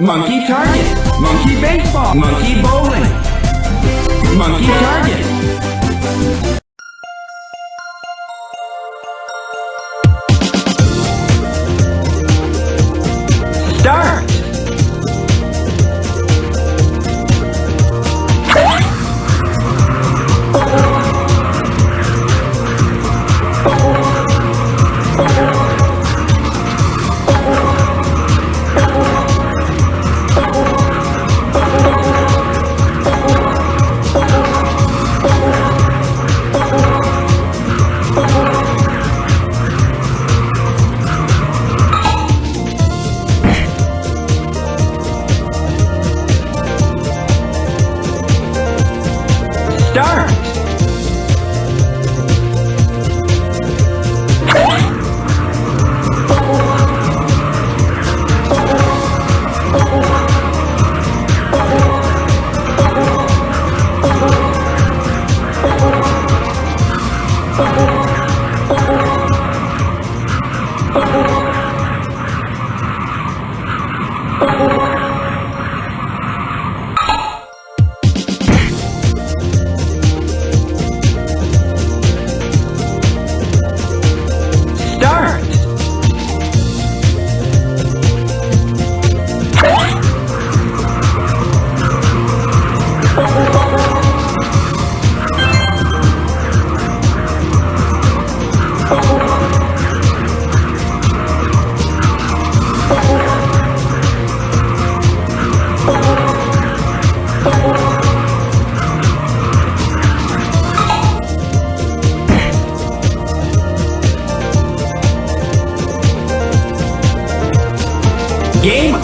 Monkey target. Monkey baseball. Monkey bowling. Monkey target. Yeah!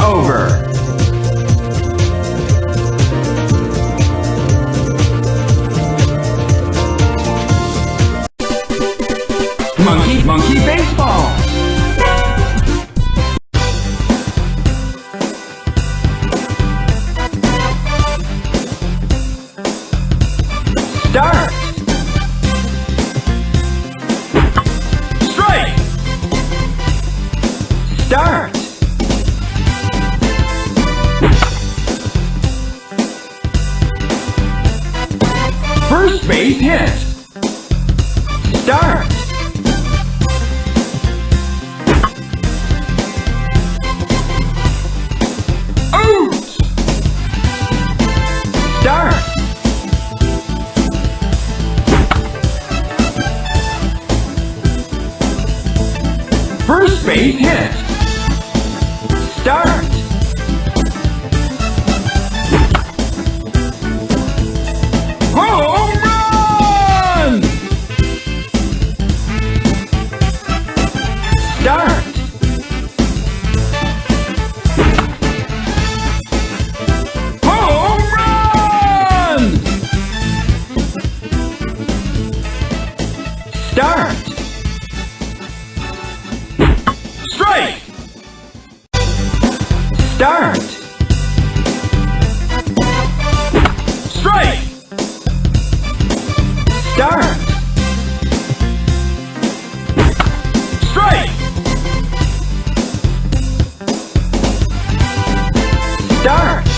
over. First base hit. Start. Out. Start. First base hit. Start. Strike. Start. Strike. Start.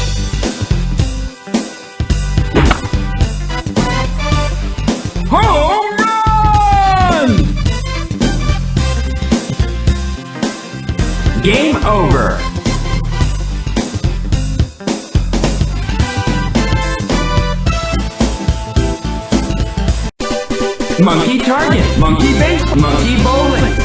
Home run! Game over. Monkey target, monkey base, monkey bowling.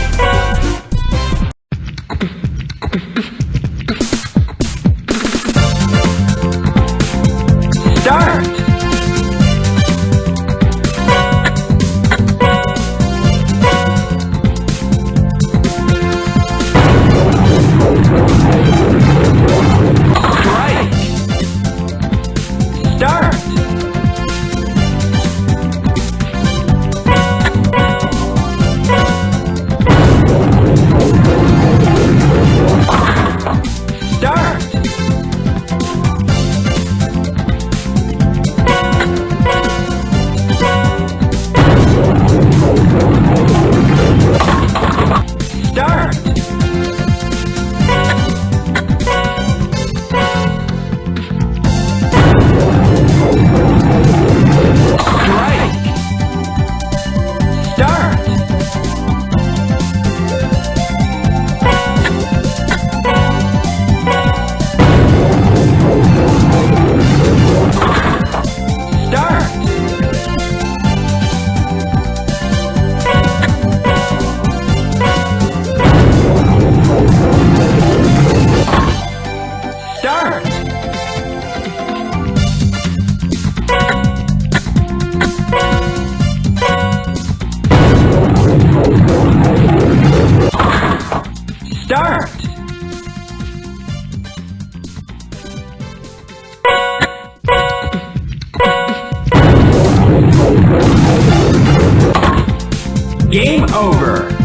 Over.